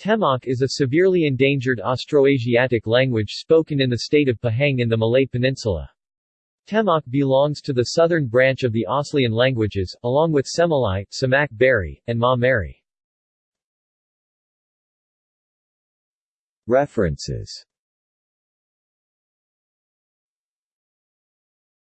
Temoq is a severely endangered Austroasiatic language spoken in the state of Pahang in the Malay Peninsula. Temoq belongs to the southern branch of the Aslian languages, along with Semelai, Semaq Beri, and Mah Meri. References